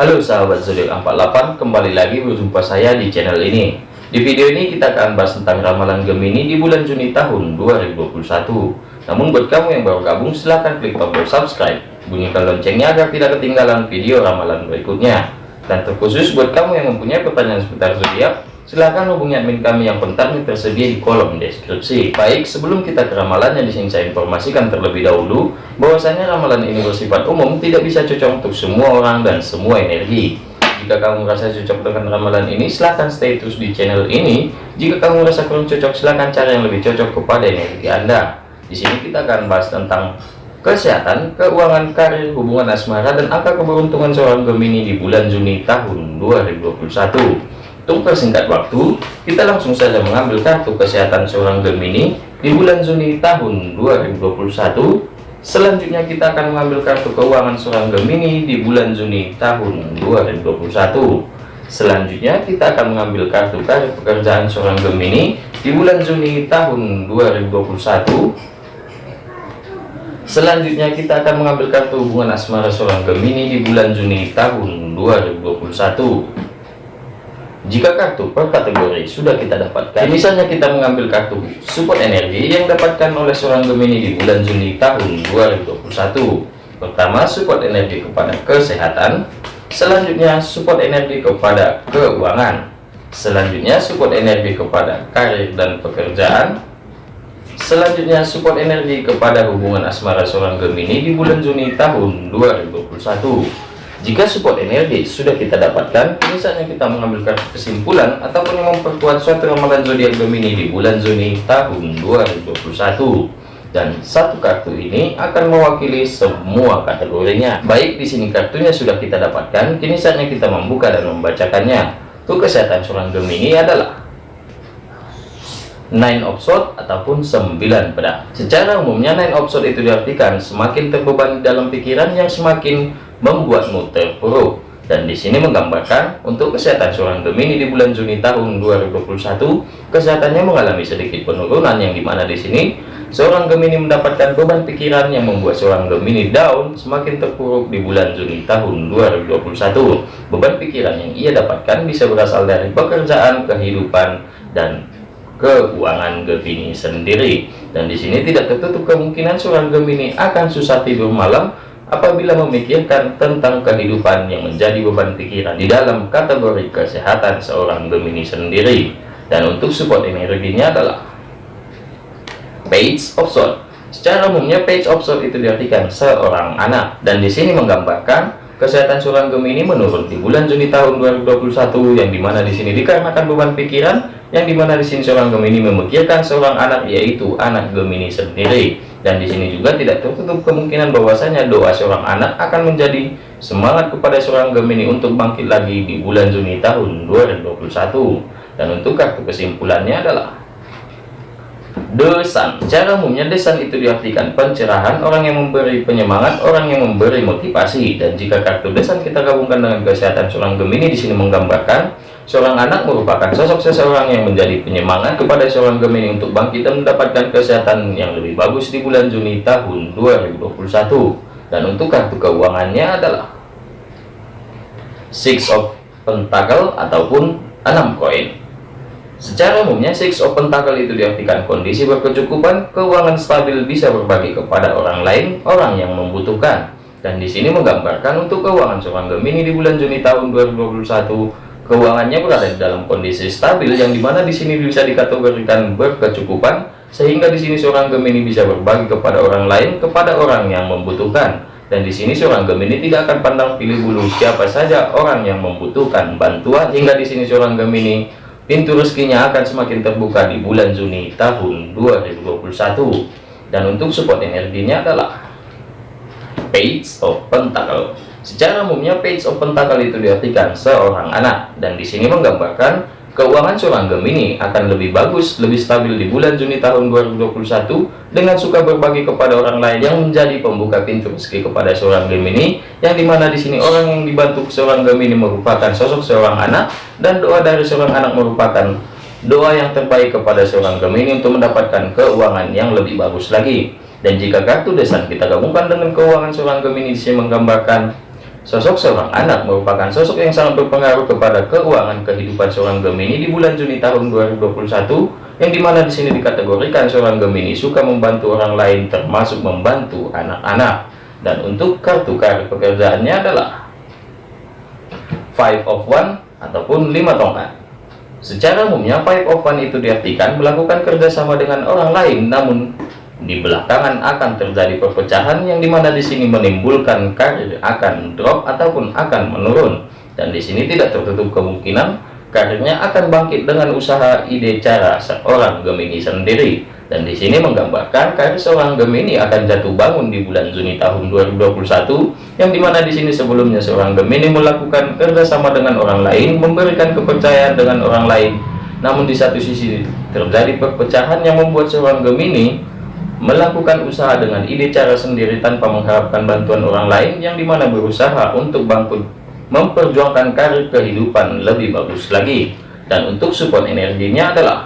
Halo sahabat zodiak 48 kembali lagi berjumpa saya di channel ini. Di video ini kita akan bahas tentang ramalan Gemini di bulan Juni tahun 2021 namun buat kamu yang baru gabung silahkan klik tombol subscribe. Bunyikan loncengnya agar tidak ketinggalan video ramalan berikutnya. Dan terkhusus buat kamu yang mempunyai pertanyaan seputar zodiak silahkan hubungi admin kami yang kontaknya tersedia di kolom deskripsi. Baik, sebelum kita ke ramalan yang di sini saya informasikan terlebih dahulu, bahwasanya ramalan ini bersifat umum, tidak bisa cocok untuk semua orang dan semua energi. Jika kamu merasa cocok dengan ramalan ini, silahkan stay terus di channel ini. Jika kamu merasa kurang cocok, silahkan cari yang lebih cocok kepada energi Anda. Di sini kita akan bahas tentang kesehatan, keuangan, karir, hubungan asmara, dan angka keberuntungan seorang Gemini di bulan Juni tahun 2021. Untuk persingkat waktu, kita langsung saja mengambil kartu kesehatan seorang Gemini di bulan Juni tahun 2021. Selanjutnya kita akan mengambil kartu keuangan seorang Gemini di bulan Juni tahun 2021. Selanjutnya kita akan mengambil kartu karir pekerjaan seorang Gemini di bulan Juni tahun 2021. Selanjutnya kita akan mengambil kartu hubungan asmara seorang Gemini di bulan Juni tahun 2021. Jika kartu per kategori sudah kita dapatkan, misalnya kita mengambil kartu support energi yang dapatkan oleh seorang Gemini di bulan Juni tahun 2021. Pertama, support energi kepada kesehatan. Selanjutnya, support energi kepada keuangan. Selanjutnya, support energi kepada karir dan pekerjaan. Selanjutnya, support energi kepada hubungan asmara seorang Gemini di bulan Juni tahun 2021. Jika support energi sudah kita dapatkan, misalnya kita mengambil kesimpulan ataupun memperkuat suatu ramalan zodiak Gemini di bulan Juni tahun 2021. Dan satu kartu ini akan mewakili semua kategorinya. Baik di sini kartunya sudah kita dapatkan, kini saatnya kita membuka dan membacakannya. Untuk kesehatan seorang Gemini adalah nine of sword ataupun 9 pedang. Secara umumnya nine of sword itu diartikan semakin terbebani dalam pikiran yang semakin membuatmu terpuruk dan di sini menggambarkan untuk kesehatan seorang Gemini di bulan Juni tahun 2021 kesehatannya mengalami sedikit penurunan yang di mana di sini seorang Gemini mendapatkan beban pikiran yang membuat seorang Gemini down semakin terpuruk di bulan Juni tahun 2021 beban pikiran yang ia dapatkan bisa berasal dari pekerjaan kehidupan dan keuangan Gemini sendiri. Dan di sini tidak tertutup kemungkinan seorang Gemini akan susah tidur malam apabila memikirkan tentang kehidupan yang menjadi beban pikiran di dalam kategori kesehatan seorang Gemini sendiri. Dan untuk support energinya adalah page of sword secara umumnya page of sword itu diartikan seorang anak. Dan di sini menggambarkan kesehatan seorang Gemini menurun di bulan Juni tahun 2021 yang di mana di sini dikarenakan beban pikiran yang di mana di sini seorang Gemini memikirkan seorang anak yaitu anak Gemini sendiri. Dan di sini juga tidak tertutup kemungkinan bahwasanya doa seorang anak akan menjadi semangat kepada seorang Gemini untuk bangkit lagi di bulan Juni tahun 2021 dan untuk kartu kesimpulannya adalah desan. Cara umumnya desan itu diartikan pencerahan orang yang memberi penyemangat orang yang memberi motivasi. Dan jika kartu desan kita gabungkan dengan kesehatan seorang Gemini di sini menggambarkan Seorang anak merupakan sosok seseorang yang menjadi penyemangat kepada seorang Gemini untuk bangkit dan mendapatkan kesehatan yang lebih bagus di bulan Juni tahun 2021. Dan untuk kartu keuangannya adalah Six of Pentacle ataupun 6 koin. Secara umumnya Six of Pentacle itu diartikan kondisi berkecukupan, keuangan stabil bisa berbagi kepada orang lain, orang yang membutuhkan. Dan di sini menggambarkan untuk keuangan seorang Gemini di bulan Juni tahun 2021 keuangannya berada di dalam kondisi stabil yang di mana di sini bisa dikategorikan berkecukupan sehingga di sini seorang Gemini bisa berbagi kepada orang lain kepada orang yang membutuhkan. Dan di sini seorang Gemini tidak akan pandang pilih bulu siapa saja orang yang membutuhkan bantuan hingga di sini seorang Gemini pintu rezekinya akan semakin terbuka di bulan Juni tahun 2021 dan untuk support energinya adalah Page of Pentacle Secara umumnya page of pentacle itu diartikan seorang anak dan di sini menggambarkan keuangan seorang Gemini akan lebih bagus, lebih stabil di bulan Juni tahun 2021 dengan suka berbagi kepada orang lain yang menjadi pembuka pintu rezeki kepada seorang Gemini yang di mana di sini orang yang dibantu seorang Gemini merupakan sosok seorang anak dan doa dari seorang anak merupakan doa yang terbaik kepada seorang Gemini untuk mendapatkan keuangan yang lebih bagus lagi. Dan jika kartu desan kita gabungkan dengan keuangan seorang Gemini sini menggambarkan Sosok seorang anak merupakan sosok yang sangat berpengaruh kepada keuangan kehidupan seorang Gemini di bulan Juni tahun 2021, yang di mana di sini dikategorikan seorang Gemini suka membantu orang lain termasuk membantu anak-anak. Dan untuk kartu kartu pekerjaannya adalah Five of One ataupun lima tongkat. Secara umumnya Five of One itu diartikan melakukan kerjasama dengan orang lain, namun di belakangan akan terjadi perpecahan yang di mana di sini menimbulkan karir akan drop ataupun akan menurun. Dan di sini tidak tertutup kemungkinan karirnya akan bangkit dengan usaha ide cara seorang Gemini sendiri. Dan di sini menggambarkan karir seorang Gemini akan jatuh bangun di bulan Juni tahun 2021 yang di mana di sini sebelumnya seorang Gemini melakukan kerjasama dengan orang lain memberikan kepercayaan dengan orang lain. Namun di satu sisi terjadi perpecahan yang membuat seorang Gemini melakukan usaha dengan ide cara sendiri tanpa mengharapkan bantuan orang lain yang di mana berusaha untuk bangkit memperjuangkan karir kehidupan lebih bagus lagi. Dan untuk support energinya adalah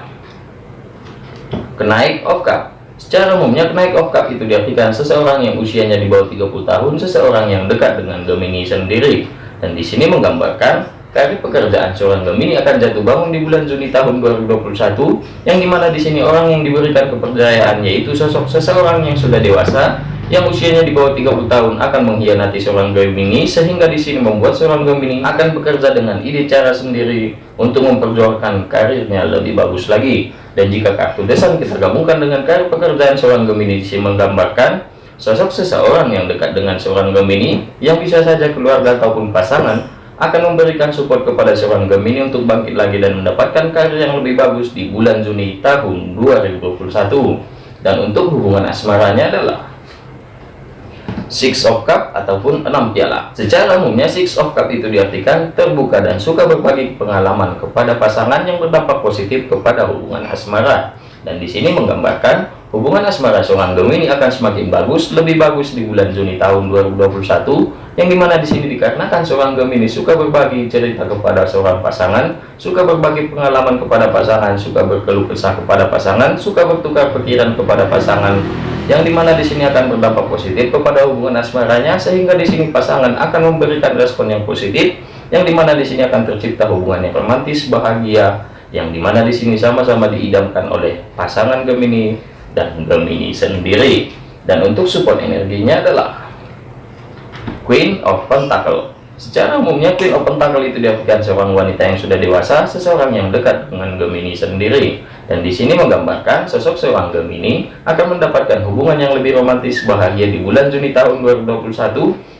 kenaik of cup secara umumnya kenaik of cup itu diartikan seseorang yang usianya di bawah 30 tahun seseorang yang dekat dengan Gemini sendiri. Dan di sini menggambarkan Karir pekerjaan seorang Gemini akan jatuh bangun di bulan Juni tahun 2021, yang di mana di sini orang yang diberikan kepercayaan yaitu sosok seseorang yang sudah dewasa, yang usianya di bawah 30 tahun akan mengkhianati seorang Gemini, sehingga di sini membuat seorang Gemini akan bekerja dengan ide cara sendiri untuk memperjuangkan karirnya lebih bagus lagi. Dan jika kartu desan kita gabungkan dengan karir pekerjaan seorang Gemini di sini menggambarkan sosok seseorang yang dekat dengan seorang Gemini yang bisa saja keluarga ataupun pasangan akan memberikan support kepada seorang Gemini untuk bangkit lagi dan mendapatkan karir yang lebih bagus di bulan Juni tahun 2021 dan untuk hubungan asmaranya adalah Six of Cup ataupun enam piala. Secara umumnya Six of Cup itu diartikan terbuka dan suka berbagi pengalaman kepada pasangan yang berdampak positif kepada hubungan asmara dan di sini menggambarkan Hubungan asmara seorang Gemini akan semakin bagus, lebih bagus di bulan Juni tahun 2021, yang di mana di sini dikarenakan seorang Gemini suka berbagi cerita kepada seorang pasangan, suka berbagi pengalaman kepada pasangan, suka berkeluh kesah kepada pasangan, suka bertukar pikiran kepada pasangan, yang di mana di sini akan berdampak positif kepada hubungan asmaranya, sehingga di sini pasangan akan memberikan respon yang positif, yang di mana di sini akan tercipta hubungan yang romantis, bahagia, yang di mana di sini sama-sama diidamkan oleh pasangan Gemini dan Gemini sendiri. Dan untuk support energinya adalah Queen of Pentacle. Secara umumnya Queen of Pentacle itu diartikan seorang wanita yang sudah dewasa seseorang yang dekat dengan Gemini sendiri. Dan di sini menggambarkan sosok seorang Gemini akan mendapatkan hubungan yang lebih romantis bahagia di bulan Juni tahun 2021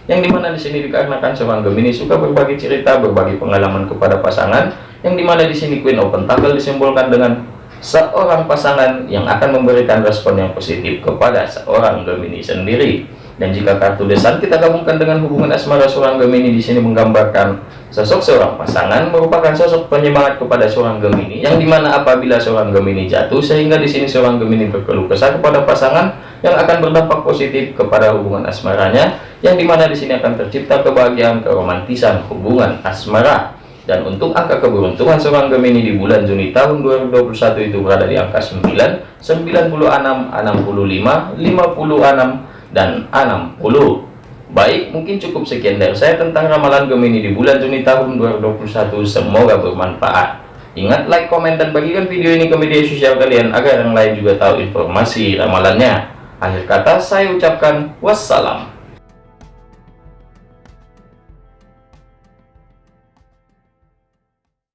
yang di mana di sini dikarenakan seorang Gemini suka berbagi cerita berbagi pengalaman kepada pasangan yang di mana di sini Queen of Pentacle disimbolkan dengan seorang pasangan yang akan memberikan respon yang positif kepada seorang Gemini sendiri. Dan jika kartu desan kita gabungkan dengan hubungan asmara seorang Gemini di sini menggambarkan sosok seorang pasangan merupakan sosok penyemangat kepada seorang Gemini yang di mana apabila seorang Gemini jatuh sehingga di sini seorang Gemini berkeluh kesah kepada pasangan yang akan berdampak positif kepada hubungan asmaranya yang di mana di sini akan tercipta kebahagiaan keromantisan hubungan asmara dan untuk angka keberuntungan seorang Gemini di bulan Juni tahun 2021 itu berada di angka 9, 96, 65, 56, dan 60. Baik, mungkin cukup sekian dari saya tentang ramalan Gemini di bulan Juni tahun 2021. Semoga bermanfaat. Ingat, like, komen, dan bagikan video ini ke media sosial kalian agar yang lain juga tahu informasi ramalannya. Akhir kata, saya ucapkan wassalam.